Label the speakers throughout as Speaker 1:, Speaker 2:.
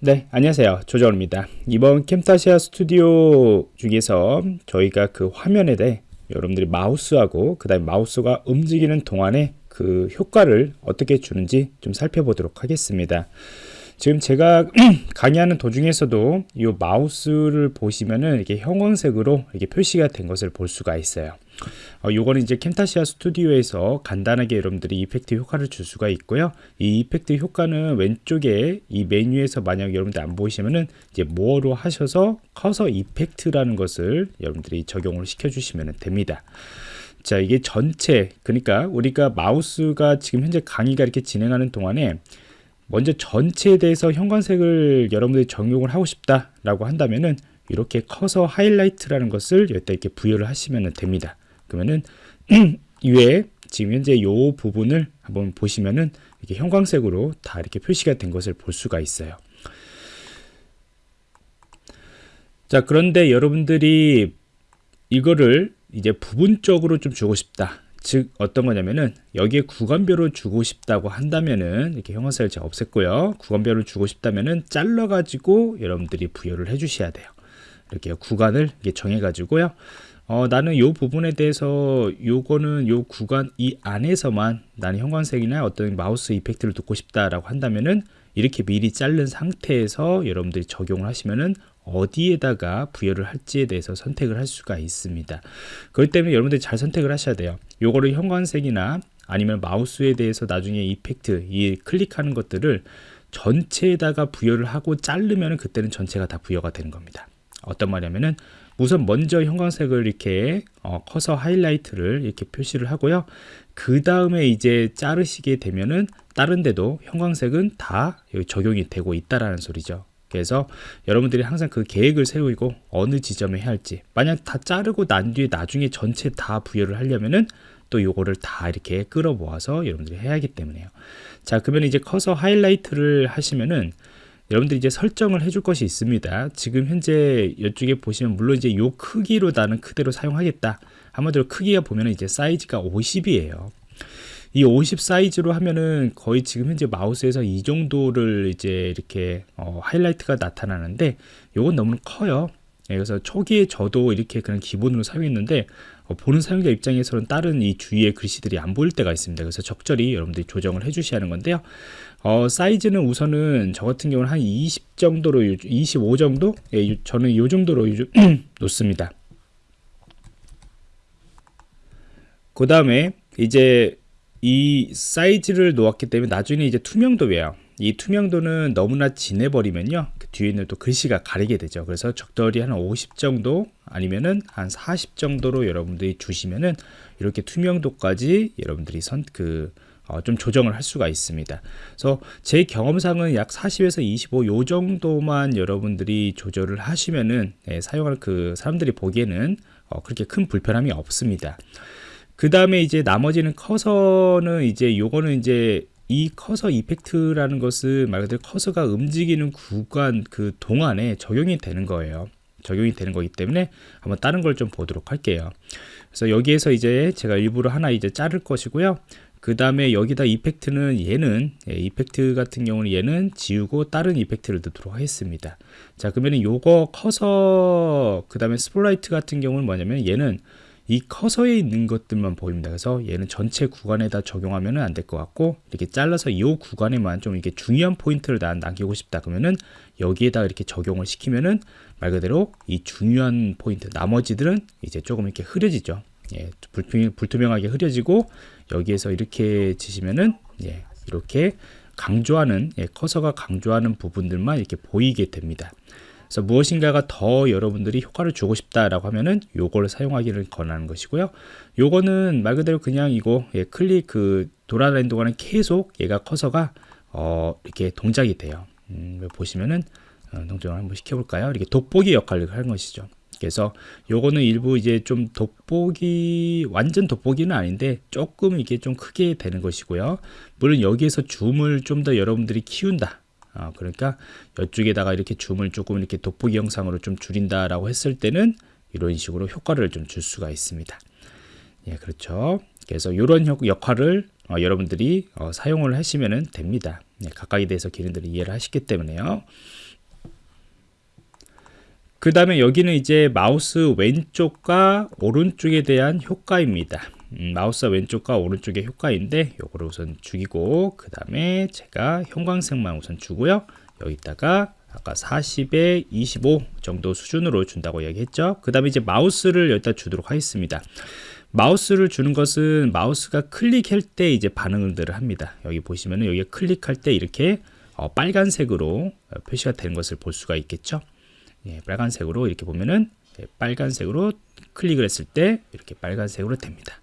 Speaker 1: 네, 안녕하세요. 조정입니다. 이번 캠타시아 스튜디오 중에서 저희가 그 화면에 대해 여러분들이 마우스하고 그 다음에 마우스가 움직이는 동안에 그 효과를 어떻게 주는지 좀 살펴보도록 하겠습니다. 지금 제가 강의하는 도중에서도 이 마우스를 보시면은 이렇게 형광색으로 이렇게 표시가 된 것을 볼 수가 있어요. 어, 요거는 이제 캠타시아 스튜디오에서 간단하게 여러분들이 이펙트 효과를 줄 수가 있고요. 이 effect 효과는 왼쪽에 이 메뉴에서 만약 여러분들 안 보이시면은 이제 more로 하셔서 커서 effect라는 것을 여러분들이 적용을 시켜 주시면 됩니다. 자, 이게 전체 그러니까 우리가 마우스가 지금 현재 강의가 이렇게 진행하는 동안에 먼저 전체에 대해서 형광색을 여러분들이 적용을 하고 싶다라고 한다면은 이렇게 커서 하이라이트라는 것을 여기다 이렇게 부여를 하시면 됩니다. 그러면은 위에 지금 현재 이 부분을 한번 보시면은 이렇게 형광색으로 다 이렇게 표시가 된 것을 볼 수가 있어요. 자, 그런데 여러분들이 이거를 이제 부분적으로 좀 주고 싶다. 즉 어떤 거냐면은 여기에 구간별로 주고 싶다고 한다면은 이렇게 형광색을 제가 없앴고요. 구간별로 주고 싶다면은 잘라 가지고 여러분들이 부여를 해 주셔야 돼요. 이렇게 구간을 이렇게 정해 가지고요. 어, 나는 이 부분에 대해서 요거는 요 구간 이 안에서만 나는 형광색이나 어떤 마우스 이펙트를 듣고 싶다라고 한다면은 이렇게 미리 자른 상태에서 여러분들이 적용을 하시면은 어디에다가 부여를 할지에 대해서 선택을 할 수가 있습니다. 그렇기 때문에 여러분들이 잘 선택을 하셔야 돼요. 요거를 형광색이나 아니면 마우스에 대해서 나중에 이펙트, 이 클릭하는 것들을 전체에다가 부여를 하고 자르면 그때는 전체가 다 부여가 되는 겁니다. 어떤 말이냐면은 우선 먼저 형광색을 이렇게 어, 커서 하이라이트를 이렇게 표시를 하고요. 그 다음에 이제 자르시게 되면은 다른 데도 형광색은 다 적용이 되고 있다라는 소리죠. 그래서 여러분들이 항상 그 계획을 세우고 어느 지점에 해야 할지 만약 다 자르고 난 뒤에 나중에 전체 다 부여를 하려면은 또 요거를 다 이렇게 끌어 모아서 여러분들이 해야 하기 때문에요 자 그러면 이제 커서 하이라이트를 하시면은 여러분들이 이제 설정을 해줄 것이 있습니다. 지금 현재 이쪽에 보시면 물론 이제 요 크기로 나는 그대로 사용하겠다. 한마디로 크기가 보면 이제 사이즈가 50이에요. 이 50 사이즈로 하면은 거의 지금 현재 마우스에서 이 정도를 이제 이렇게 어, 하이라이트가 나타나는데 요건 너무 커요. 예, 그래서 초기에 저도 이렇게 그냥 기본으로 사용했는데 어, 보는 사용자 입장에서는 다른 이 주위의 글씨들이 안 보일 때가 있습니다. 그래서 적절히 여러분들이 조정을 해 주셔야 하는 건데요. 어, 사이즈는 우선은 저 같은 경우는 한 20 정도로 25 정도? 예, 저는 이 정도로 놓습니다. 그 다음에 이제 이 사이즈를 놓았기 때문에 나중에 이제 투명도예요. 이 투명도는 너무나 진해버리면요. 그 뒤에 있는 또 글씨가 가리게 되죠. 그래서 적절히 한 50 정도 아니면은 한 40 정도로 여러분들이 주시면은 이렇게 투명도까지 여러분들이 선그 어, 좀 조정을 할 수가 있습니다. 그래서 제 경험상은 약 40에서 25 요 정도만 여러분들이 조절을 하시면은 예, 사용할 그 사람들이 보기에는 어, 그렇게 큰 불편함이 없습니다. 그 다음에 이제 나머지는 커서는 이제 요거는 이제 이 커서 이펙트라는 것은 말 그대로 커서가 움직이는 구간 그 동안에 적용이 되는 거예요. 적용이 되는 거기 때문에 한번 다른 걸 좀 보도록 할게요. 그래서 여기에서 이제 제가 일부러 하나 이제 자를 것이고요. 그 다음에 여기다 effect는 얘는 예, effect 같은 경우는 얘는 지우고 다른 effect를 넣도록 하겠습니다 자 그러면 요거 커서 그 다음에 spotlight 같은 경우는 뭐냐면 얘는 이 커서에 있는 것들만 보입니다 그래서 얘는 전체 구간에다 적용하면 안 될 것 같고 이렇게 잘라서 이 구간에만 좀 이렇게 중요한 포인트를 난 남기고 싶다 그러면은 여기에다 이렇게 적용을 시키면은 말 그대로 이 중요한 포인트 나머지들은 이제 조금 이렇게 흐려지죠 예, 불투명, 하게 흐려지고 여기에서 이렇게 치시면은 예, 이렇게 강조하는 예, 커서가 강조하는 부분들만 이렇게 보이게 됩니다. 그래서 무엇인가가 더 여러분들이 효과를 주고 싶다라고 하면은 요거를 사용하기를 권하는 것이고요. 요거는 말 그대로 그냥 이거 예, 클릭 그 돌아다니는 동안은 계속 얘가 커서가 어, 이렇게 동작이 돼요. 음, 보시면은 어, 동작을 한번 시켜볼까요? 이렇게 돋보기 역할을 하는 것이죠. 그래서 요거는 일부 이제 좀 돋보기 완전 돋보기는 아닌데 조금 이게 좀 크게 되는 것이고요 물론 여기에서 줌을 좀 더 여러분들이 키운다 어, 그러니까 이쪽에다가 이렇게 줌을 조금 이렇게 돋보기 영상으로 좀 줄인다 라고 했을 때는 이런 식으로 효과를 좀 줄 수가 있습니다. 예 그렇죠. 그래서 이런 역할을 어, 여러분들이 어, 사용을 하시면 됩니다. 예, 각각에 대해서 기능들을 이해를 하시기 때문에요. 그 다음에 여기는 이제 마우스 왼쪽과 오른쪽에 대한 효과입니다. 음, 마우스 왼쪽과 오른쪽의 효과인데 요거를 우선 죽이고 그 다음에 제가 형광색만 우선 주고요. 여기다가 아까 40에 25 정도 수준으로 준다고 얘기했죠. 그 다음에 이제 마우스를 여기다 주도록 하겠습니다. 마우스를 주는 것은 마우스가 클릭할 때 이제 반응들을 합니다. 여기 보시면은 여기 클릭할 때 이렇게 어, 빨간색으로 표시가 되는 것을 볼 수가 있겠죠. 예, 빨간색으로 이렇게 보면은 예, 빨간색으로 클릭을 했을 때 이렇게 빨간색으로 됩니다.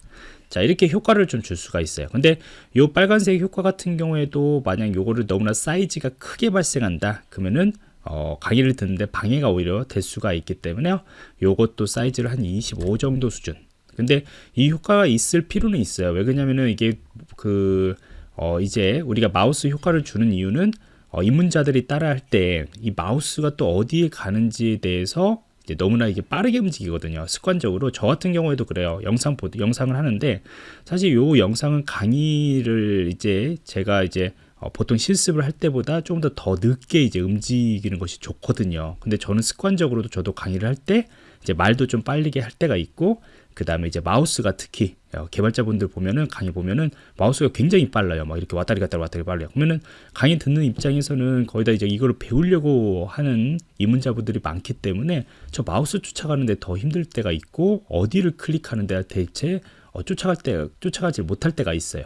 Speaker 1: 자 이렇게 효과를 좀 줄 수가 있어요. 근데 요 빨간색 효과 같은 경우에도 만약 요거를 너무나 사이즈가 크게 발생한다 그러면은 어, 강의를 듣는데 방해가 오히려 될 수가 있기 때문에요 요것도 사이즈를 한 25 정도 수준. 근데 이 효과가 있을 필요는 있어요. 왜 그러냐면은 이게 그 어, 이제 우리가 마우스 효과를 주는 이유는 어, 입문자들이 따라 할 때 이 마우스가 또 어디에 가는지에 대해서 너무나 이게 빠르게 움직이거든요. 습관적으로 저 같은 경우에도 그래요. 영상 보드 영상을 하는데 사실 요 영상은 강의를 이제 제가 이제 어, 보통 실습을 할 때보다 조금 더더 늦게 이제 움직이는 것이 좋거든요. 근데 저는 습관적으로도 저도 강의를 할 때 이제 말도 좀 빠르게 할 때가 있고 그 다음에 이제 마우스가 특히 어, 개발자분들 보면은 강의 보면은 마우스가 굉장히 빨라요. 막 이렇게 왔다리 갔다리 왔다리 빨라요. 그러면은 강의 듣는 입장에서는 거의 다 이제 이거를 배우려고 하는 입문자분들이 많기 때문에 저 마우스 쫓아가는데 더 힘들 때가 있고 어디를 클릭하는데 대체 어, 쫓아갈 때 쫓아가지 못할 때가 있어요.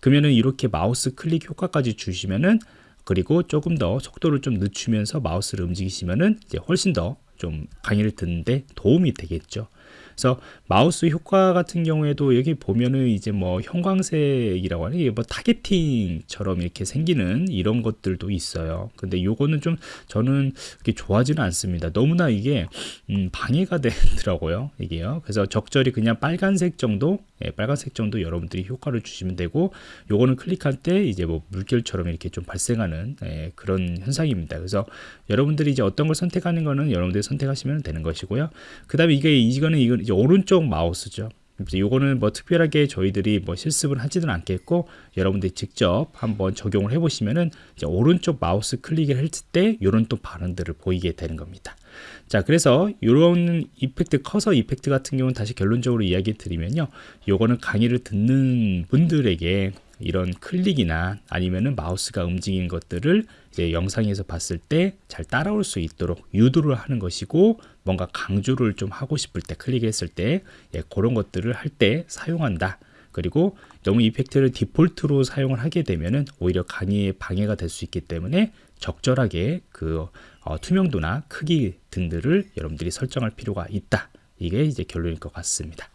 Speaker 1: 그러면은 이렇게 마우스 클릭 효과까지 주시면은 그리고 조금 더 속도를 좀 늦추면서 마우스를 움직이시면은 이제 훨씬 더 좀 강의를 듣는데 도움이 되겠죠. 그래서 마우스 효과 같은 경우에도 여기 보면은 이제 뭐 형광색이라고 하는 게뭐 타겟팅처럼 이렇게 생기는 이런 것들도 있어요. 근데 요거는 좀 저는 그렇게 좋아하지는 않습니다. 너무나 이게 음 방해가 되더라고요. 이게요. 그래서 적절히 그냥 빨간색 정도, 예, 빨간색 정도 여러분들이 효과를 주시면 되고 요거는 클릭할 때 이제 뭐 물결처럼 이렇게 좀 발생하는 예, 그런 현상입니다. 그래서 여러분들이 이제 어떤 걸 선택하는 거는 여러분들이 선택하시면 되는 것이고요. 그 다음에 이게 이거는 이건 이제 오른쪽 마우스죠. 이거는 뭐 특별하게 저희들이 뭐 실습을 하지는 않겠고 여러분들이 직접 한번 적용을 해보시면은 오른쪽 마우스 클릭을 했을 때 이런 또 반응들을 보이게 되는 겁니다. 자 그래서 이런 이펙트 커서 이펙트 같은 경우는 다시 결론적으로 이야기 드리면요 요거는 강의를 듣는 분들에게 이런 클릭이나 아니면은 마우스가 움직인 것들을 이제 영상에서 봤을 때 잘 따라올 수 있도록 유도를 하는 것이고 뭔가 강조를 좀 하고 싶을 때 클릭했을 때 예, 그런 것들을 할 때 사용한다. 그리고 너무 이펙트를 디폴트로 사용을 하게 되면은 오히려 강의에 방해가 될 수 있기 때문에 적절하게 그 어, 투명도나 크기 등들을 여러분들이 설정할 필요가 있다. 이게 이제 결론일 것 같습니다.